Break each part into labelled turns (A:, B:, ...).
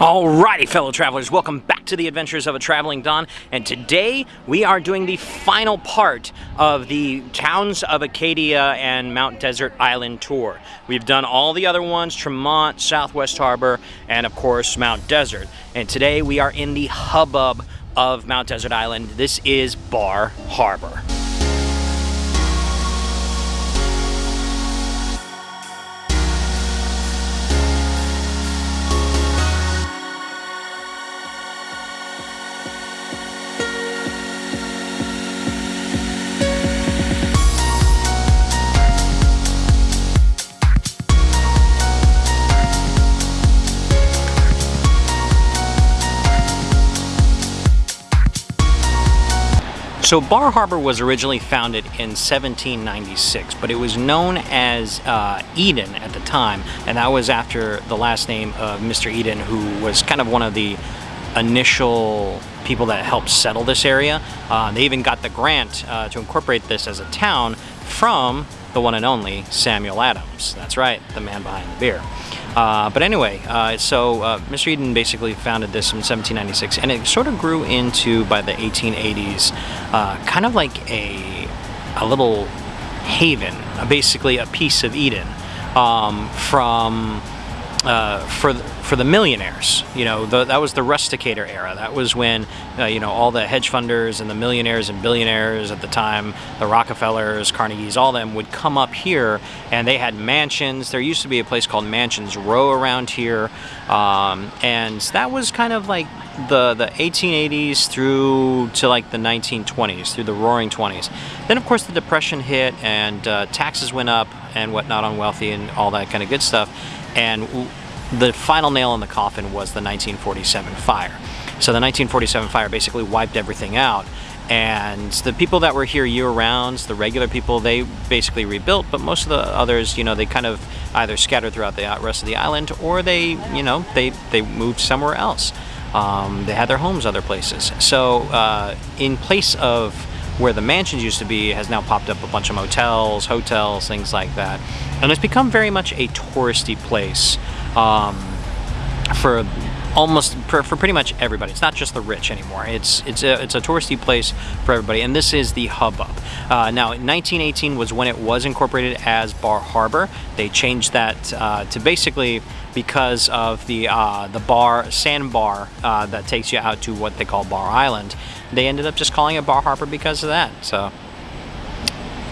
A: Alrighty, fellow travelers, welcome back to the Adventures of a Traveling Don, and today we are doing the final part of the Towns of Acadia and Mount Desert Island tour. We've done all the other ones, Tremont, Southwest Harbor, and of course Mount Desert. And today we are in the hubbub of Mount Desert Island. This is Bar Harbor. So Bar Harbor was originally founded in 1796, but it was known as uh, Eden at the time, and that was after the last name of Mr. Eden, who was kind of one of the initial people that helped settle this area. Uh, they even got the grant uh, to incorporate this as a town from the one and only Samuel Adams. That's right, the man behind the beer. Uh, but anyway, uh, so uh, Mr. Eden basically founded this in 1796, and it sort of grew into, by the 1880s, uh, kind of like a, a little haven, basically a piece of Eden um, from uh, for for the millionaires. You know, the, that was the rusticator era. That was when uh, you know all the hedge funders and the millionaires and billionaires at the time, the Rockefellers, Carnegies, all them would come up here, and they had mansions. There used to be a place called Mansions Row around here, um, and that was kind of like the the 1880s through to like the 1920s, through the Roaring 20s. Then of course the Depression hit, and uh, taxes went up and whatnot on wealthy and all that kind of good stuff and the final nail in the coffin was the 1947 fire. So the 1947 fire basically wiped everything out and the people that were here year-round, the regular people, they basically rebuilt, but most of the others, you know, they kind of either scattered throughout the rest of the island or they, you know, they, they moved somewhere else. Um, they had their homes other places. So uh, in place of where the mansions used to be has now popped up a bunch of motels, hotels, things like that. And it's become very much a touristy place um, for almost for, for, pretty much everybody. It's not just the rich anymore. It's it's a, it's a touristy place for everybody, and this is the hubbub. Uh, now, 1918 was when it was incorporated as Bar Harbor. They changed that uh, to basically because of the uh, the bar sandbar uh, that takes you out to what they call Bar Island. They ended up just calling it Bar Harbor because of that. So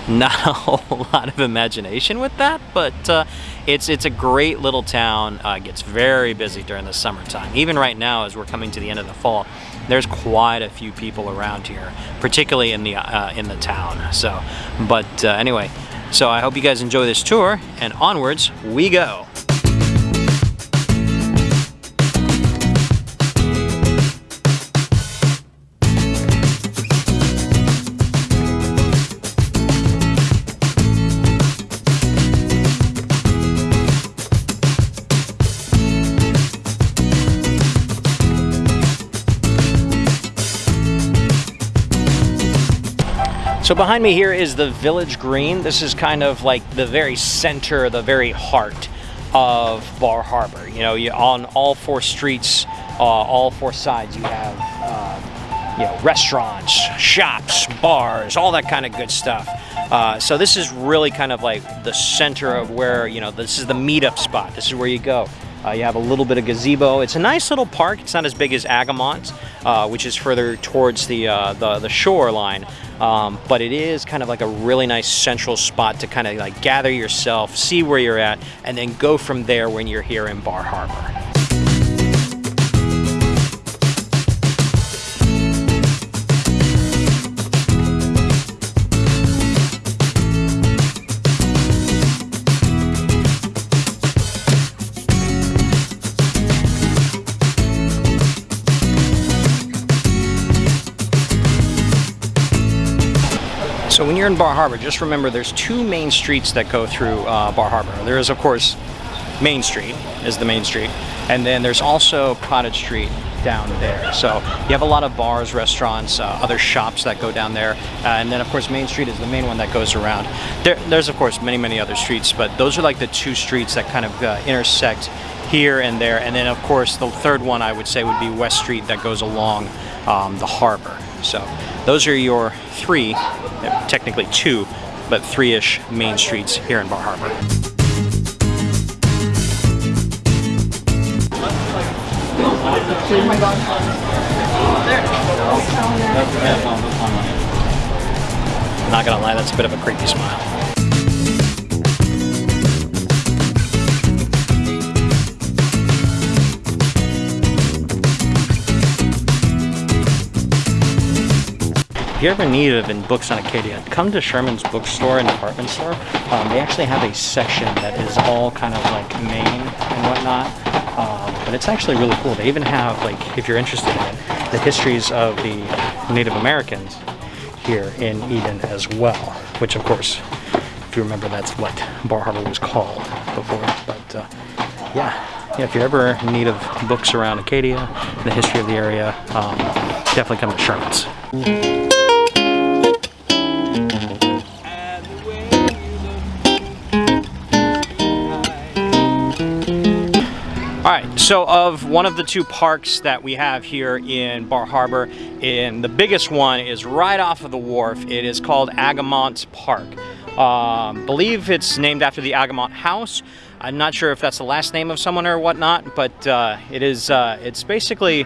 A: not a whole lot of imagination with that, but uh, it's it's a great little town. Uh, gets very busy during the summertime. Even right now, as we're coming to the end of the fall, there's quite a few people around here, particularly in the uh, in the town. So, but uh, anyway, so I hope you guys enjoy this tour, and onwards we go. So behind me here is the Village Green. This is kind of like the very center, the very heart of Bar Harbor. You know, you, on all four streets, uh, all four sides, you have uh, you know restaurants, shops, bars, all that kind of good stuff. Uh, so this is really kind of like the center of where you know this is the meetup spot. This is where you go. Uh, you have a little bit of gazebo. It's a nice little park. It's not as big as Agamont, uh, which is further towards the, uh, the, the shoreline. Um, but it is kind of like a really nice central spot to kind of like gather yourself, see where you're at, and then go from there when you're here in Bar Harbor. In Bar Harbor, just remember there's two main streets that go through uh, Bar Harbor. There is, of course, Main Street is the main street, and then there's also Cottage Street down there. So you have a lot of bars, restaurants, uh, other shops that go down there, uh, and then of course Main Street is the main one that goes around. There, there's of course many, many other streets, but those are like the two streets that kind of uh, intersect here and there. And then of course the third one I would say would be West Street that goes along um, the harbor. So those are your three, technically two, but three-ish main streets here in Bar Harbor. Not gonna lie, that's a bit of a creepy smile. If you ever in need it in books on Acadia, come to Sherman's bookstore and department store. Um, they actually have a section that is all kind of like Maine and whatnot. Um, but it's actually really cool. They even have, like, if you're interested in it, the histories of the Native Americans here in Eden as well. Which, of course, if you remember, that's what Bar Harbor was called before. But uh, yeah, yeah, if you're ever in need of books around Acadia, the history of the area, um, definitely come to Sherman's. All right, so of one of the two parks that we have here in Bar Harbor, and the biggest one is right off of the wharf. It is called Agamont Park. Um, believe it's named after the Agamont House. I'm not sure if that's the last name of someone or whatnot, but uh, it is. Uh, it's basically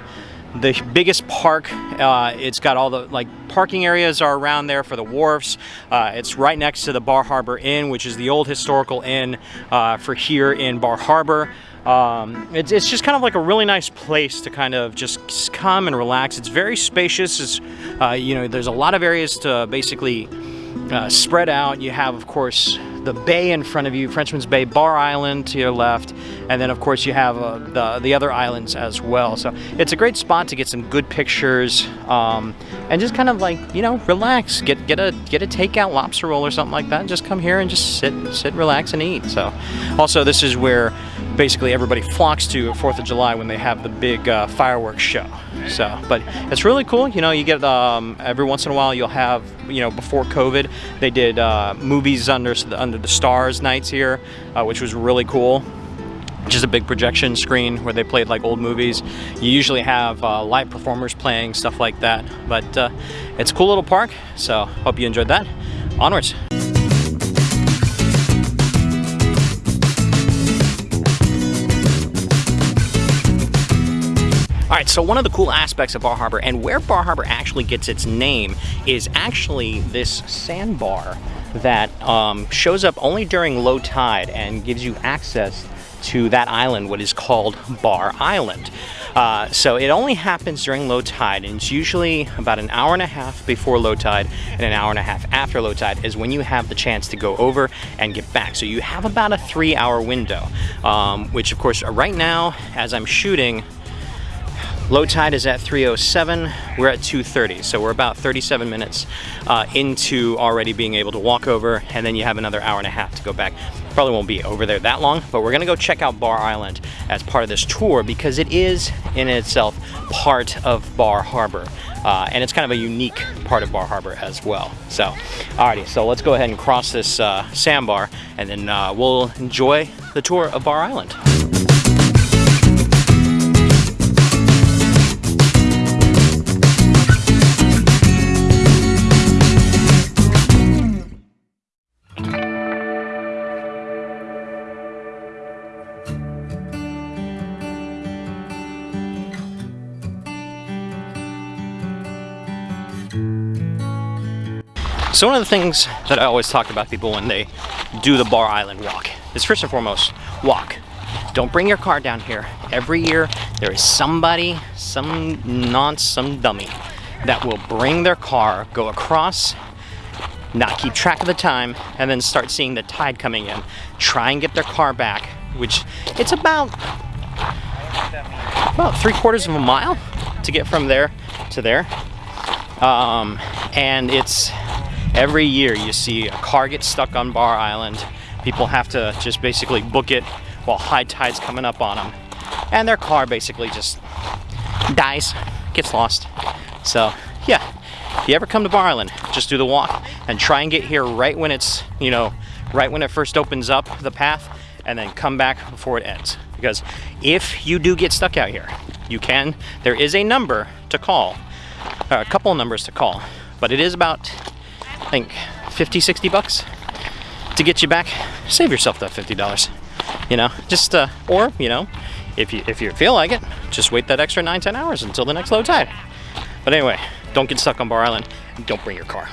A: the biggest park. Uh, it's got all the like parking areas are around there for the wharfs. Uh, it's right next to the Bar Harbor Inn, which is the old historical inn uh, for here in Bar Harbor. Um, it's, it's, just kind of like a really nice place to kind of just come and relax. It's very spacious. It's, uh, you know, there's a lot of areas to basically uh, spread out. You have, of course, the bay in front of you, Frenchman's Bay, Bar Island to your left, and then of course you have uh, the, the other islands as well. So it's a great spot to get some good pictures um, and just kind of like, you know, relax, get get a get a takeout lobster roll or something like that, and just come here and just sit, sit, relax and eat. So also this is where basically everybody flocks to at 4th of July when they have the big uh, fireworks show. So, but it's really cool. You know, you get um, every once in a while you'll have, you know, before COVID, they did uh, movies under under the stars nights here, uh, which was really cool. Just a big projection screen where they played like old movies. You usually have uh, live performers playing stuff like that, but uh, it's a cool little park. So, hope you enjoyed that. Onwards. All right, so one of the cool aspects of Bar Harbor and where Bar Harbor actually gets its name is actually this sandbar that um, shows up only during low tide and gives you access to that island, what is called Bar Island. Uh, so it only happens during low tide, and it's usually about an hour and a half before low tide and an hour and a half after low tide is when you have the chance to go over and get back. So you have about a three hour window, um, which of course right now, as I'm shooting, Low tide is at 307, we're at 230, so we're about 37 minutes uh, into already being able to walk over, and then you have another hour and a half to go back. Probably won't be over there that long, but we're gonna go check out Bar Island as part of this tour because it is in itself part of Bar Harbor. Uh, and it's kind of a unique part of Bar Harbor as well. So, alrighty, so let's go ahead and cross this uh, sandbar and then uh, we'll enjoy the tour of Bar Island. So one of the things that I always talk about people when they do the Bar Island walk is first and foremost, walk. Don't bring your car down here. Every year there is somebody, some nonce, some dummy that will bring their car, go across, not keep track of the time, and then start seeing the tide coming in. Try and get their car back, which it's about, about three quarters of a mile to get from there to there. Um, and it's Every year you see a car get stuck on Bar Island. People have to just basically book it while high tide's coming up on them. And their car basically just dies, gets lost. So yeah, if you ever come to Bar Island, just do the walk and try and get here right when it's, you know, right when it first opens up the path and then come back before it ends because if you do get stuck out here, you can. There is a number to call, uh, a couple numbers to call, but it is about, think, 50, 60 bucks to get you back. Save yourself that $50. You know, just uh, or you know, if you if you feel like it, just wait that extra nine, 10 hours until the next low tide. But anyway, don't get stuck on Bar Island. Don't bring your car.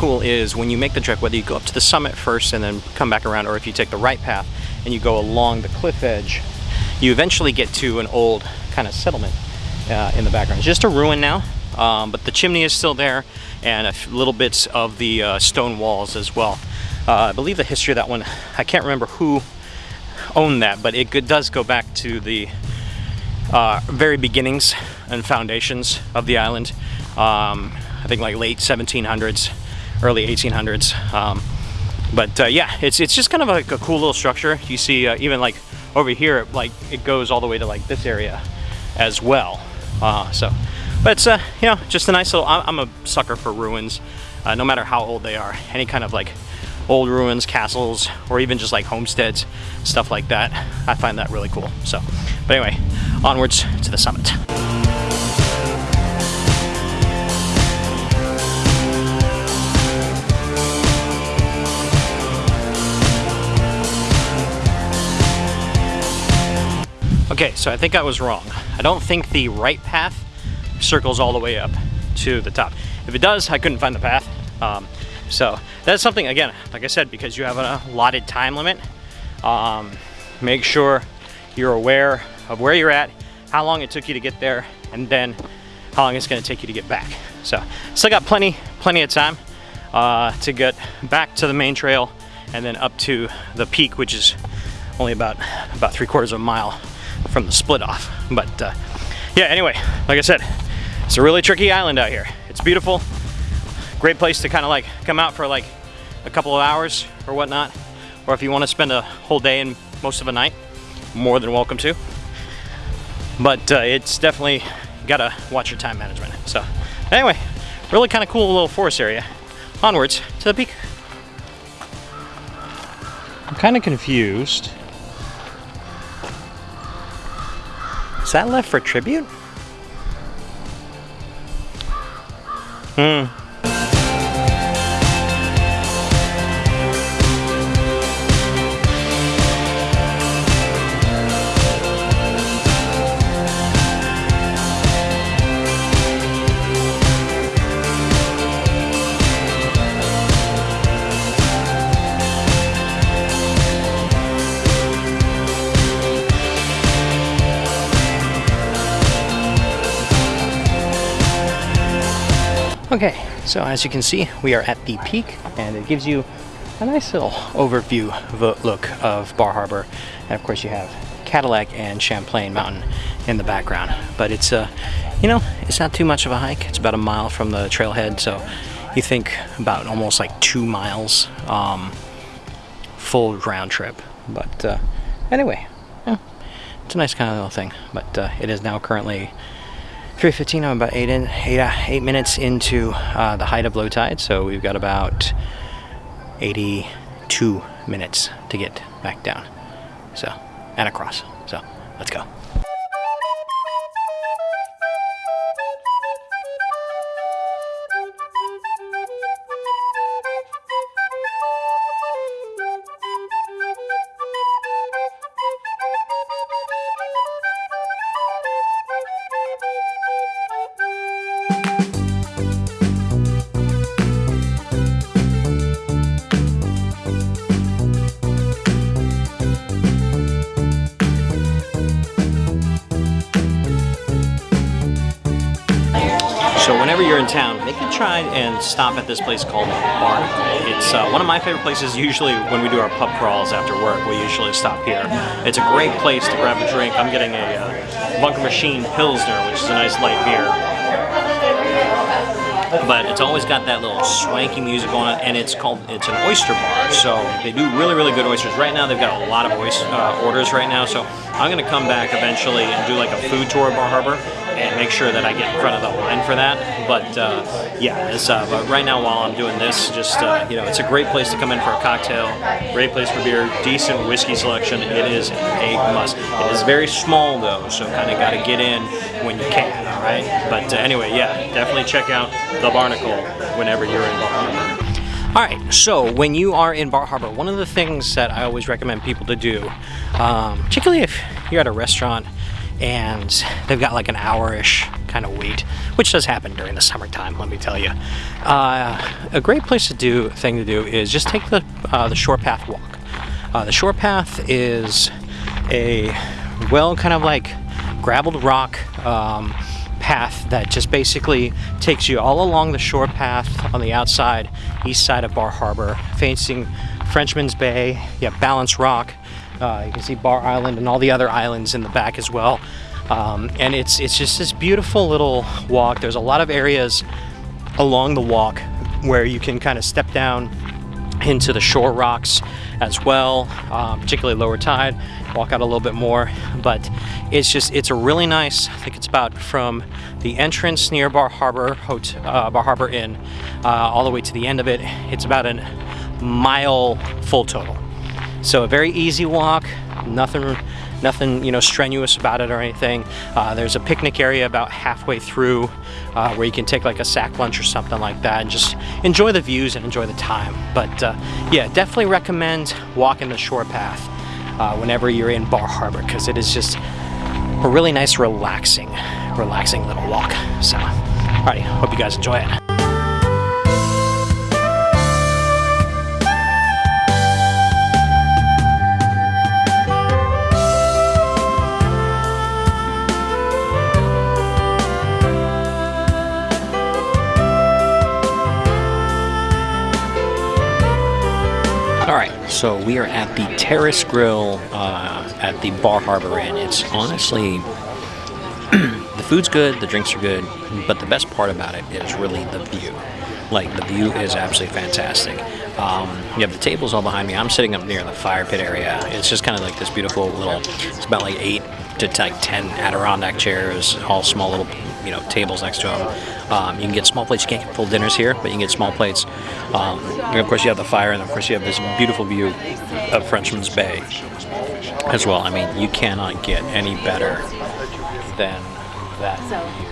A: Cool is when you make the trek, whether you go up to the summit first and then come back around, or if you take the right path and you go along the cliff edge, you eventually get to an old kind of settlement uh, in the background. It's just a ruin now, um, but the chimney is still there and a little bits of the uh, stone walls as well. Uh, I believe the history of that one, I can't remember who owned that, but it does go back to the uh, very beginnings and foundations of the island. Um, I think like late 1700s, early 1800s. Um, but uh, yeah, it's it's just kind of like a cool little structure. You see uh, even like over here, like it goes all the way to like this area as well. Uh, so, but it's uh, you know just a nice little. I'm a sucker for ruins, uh, no matter how old they are. Any kind of like old ruins, castles, or even just like homesteads, stuff like that. I find that really cool. So, but anyway, onwards to the summit. Okay, so I think I was wrong. I don't think the right path circles all the way up to the top. If it does, I couldn't find the path. Um, so that's something, again, like I said, because you have a allotted time limit, um, make sure you're aware of where you're at, how long it took you to get there, and then how long it's gonna take you to get back. So still got plenty, plenty of time uh, to get back to the main trail and then up to the peak, which is only about, about three quarters of a mile from the split off. But uh, yeah, anyway, like I said, it's a really tricky island out here. It's beautiful, great place to kind of like come out for like a couple of hours or whatnot. Or if you want to spend a whole day and most of a night, more than welcome to. But uh, it's definitely gotta watch your time management. So anyway, really kind of cool little forest area. Onwards to the peak. I'm kind of confused Is that left for tribute? Hmm. Okay, so as you can see, we are at the peak and it gives you a nice little overview look of Bar Harbor. And of course you have Cadillac and Champlain Mountain in the background. But it's, uh, you know, it's not too much of a hike. It's about a mile from the trailhead, so you think about almost like two miles um, full round trip. But uh, anyway, yeah, it's a nice kind of little thing. But uh, it is now currently 3.15, I'm about eight, in, eight, uh, eight minutes into uh, the height of low tide, so we've got about 82 minutes to get back down. So, and across. So, let's go. Whenever you're in town, make a try and stop at this place called Barnacle. It's uh, one of my favorite places. Usually when we do our pub crawls after work, we usually stop here. It's a great place to grab a drink. I'm getting a uh, Bunker Machine Pilsner, which is a nice light beer but it's always got that little swanky music on it, and it's called it's an oyster bar. So they do really really good oysters. Right now they've got a lot of oyster, uh, orders right now. So I'm gonna come back eventually and do like a food tour of Bar Harbor and make sure that I get in front of the line for that. But uh, yeah, uh, but right now while I'm doing this, just uh, you know, it's a great place to come in for a cocktail, great place for beer, decent whiskey selection. It is a must. It is very small though, so kind of got to get in when you can. Right. But uh, anyway, yeah, definitely check out the Barnacle whenever you're in Bar Harbor. All right, so when you are in Bar Harbor, one of the things that I always recommend people to do, um, particularly if you're at a restaurant and they've got like an hour-ish kind of wait, which does happen during the summertime, let me tell you. Uh, a great place to do thing to do is just take the uh, the shore path walk. Uh, the shore path is a well kind of like graveled rock um, path that just basically takes you all along the shore path on the outside east side of Bar Harbor, facing Frenchman's Bay. You have Balance Rock, uh, you can see Bar Island and all the other islands in the back as well. Um, and it's it's just this beautiful little walk. There's a lot of areas along the walk where you can kind of step down into the shore rocks as well, um, particularly lower tide. Walk out a little bit more, but it's just it's a really nice. I think it's about from the entrance near Bar Harbor uh, Bar Harbor Inn, uh, all the way to the end of it. It's about a mile full total. So a very easy walk, nothing, nothing you know strenuous about it or anything. Uh, there's a picnic area about halfway through uh, where you can take like a sack lunch or something like that and just enjoy the views and enjoy the time. But uh, yeah, definitely recommend walking the shore path uh, whenever you're in Bar Harbor because it is just a really nice, relaxing, relaxing little walk. So, alrighty, hope you guys enjoy it. So we are at the Terrace Grill uh, at the Bar Harbor Inn. It's honestly, the food's good, the drinks are good, but the best part about it is really the view. Like, the view is absolutely fantastic. Um, you have the tables all behind me. I'm sitting up near the fire pit area. It's just kind of like this beautiful little, it's about like eight to like 10 Adirondack chairs, all small little you know tables next to them. Um, you can get small plates. You can't get full dinners here, but you can get small plates. Um, and of course, you have the fire, and of course, you have this beautiful view of Frenchman's Bay as well. I mean, you cannot get any better than that view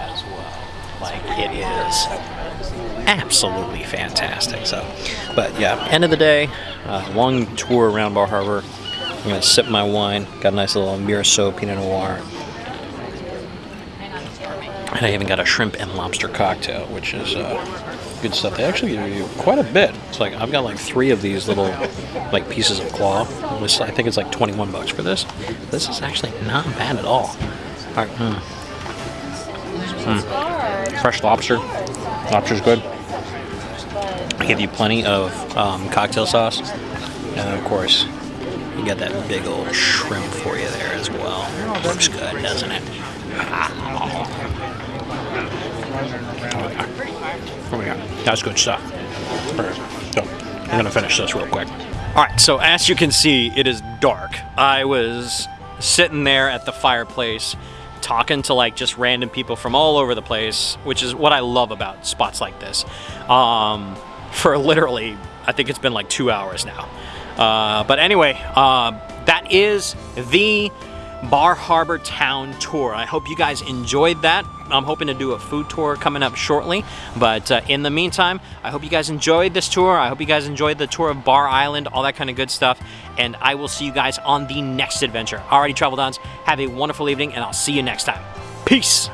A: as well. Like it is absolutely fantastic. So, but yeah, end of the day, uh, long tour around Bar Harbor. I'm gonna sip my wine. Got a nice little Meursault Pinot Noir. And I even got a shrimp and lobster cocktail, which is uh, good stuff. They actually give you quite a bit. It's like I've got like three of these little like pieces of claw. I think it's like 21 bucks for this. This is actually not bad at all. All right. Mm. Mm. Fresh lobster. Lobster's good. I give you plenty of um, cocktail sauce, and of course, you got that big old shrimp for you there as well. Looks good, doesn't it? Oh that's good stuff. So, I'm gonna finish this real quick. All right, so as you can see, it is dark. I was sitting there at the fireplace talking to like just random people from all over the place, which is what I love about spots like this. Um, for literally, I think it's been like two hours now. Uh, but anyway, uh, that is the Bar Harbor Town Tour. I hope you guys enjoyed that. I'm hoping to do a food tour coming up shortly. But uh, in the meantime, I hope you guys enjoyed this tour. I hope you guys enjoyed the tour of Bar Island, all that kind of good stuff. And I will see you guys on the next adventure. Alrighty, Travel Dons, have a wonderful evening, and I'll see you next time. Peace!